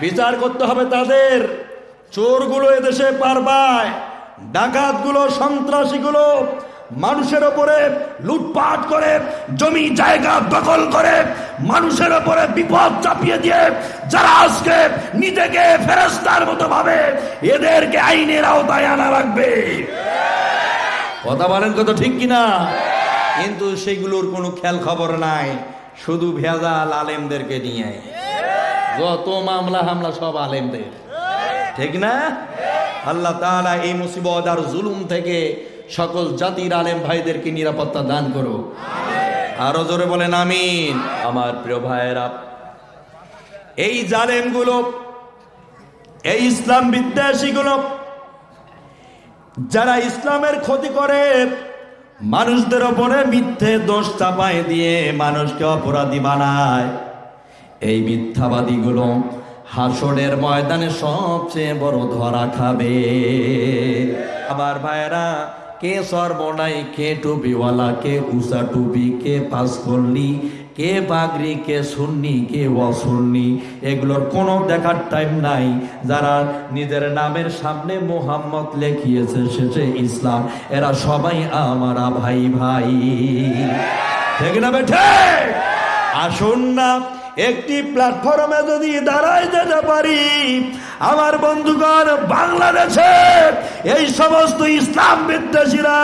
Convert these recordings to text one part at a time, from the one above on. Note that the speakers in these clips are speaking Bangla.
বিচার করতে হবে তাদের। চোরগুলো এদেশে পারবায় ডাকাতগুলো, সন্ত্রাসীগুলো মানুষের ওপরে লুটপাট করে, জমি জায়গা দখল করে, মানুষের ওপরে বিপদ চাপিয়ে দিয়ে যারা আজকে নিজেকে ফেরস্তার মতো ভাবে এদেরকে আইনের আওতায় আনা লাগবে। কথা বলেন কত ঠিক কিনা? কিন্তু সেগুলোর কোনো খেয়াল খবর নাই, শুধু ভেজাল আলেমদেরকে নিয়ে। যত মামলা হামলা সব আলেমদের। ঠিক না? আল্লাহ তাআলা এই মুসিবত আর জুলুম থেকে সকল জাতির আলেম ভাইদেরকে নিরাপত্তা দান করো আরও জোরে বলেন, আমিন। আমার প্রিয় ভাইয়েরা, এই জালেমগুলো, এই ইসলাম বিদ্বেষীগুলো, যারা ইসলামের ক্ষতি করে, মানুষদের ওপরে মিথ্যে দোষ চাপায় দিয়ে মানুষকে অপরাধী বানায়। এই মিথ্যাবাদীগুলো হাসনের ময়দানে সবচেয়ে বড় ধরা খাবে। আবার ভাইরা কে সর্বনাই, কে টুপিওয়ালা, কে উষা টুপি, কে পাস করলি কে বাগরি কে সুন্নি, কে অসুন্নি, এগুলোর কোনো দেখার টাইম নাই। যারা নিজের নামের সামনে মোহাম্মদ লেখিয়েছে শেষে ইসলাম, এরা সবাই আমারা ভাই ভাই। ঠিক না বেঠে আসুন না। একটি প্ল্যাটফর্মে যদি দাঁড়ায় যেতে পারি, আমার বন্ধুগণ, বাংলাদেশে এই সমস্ত ইসলাম বিদ্বেষীরা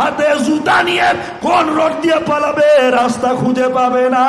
হাতে জুতা নিয়ে কোন রোড দিয়ে পালাবে, রাস্তা খুঁজে পাবে না।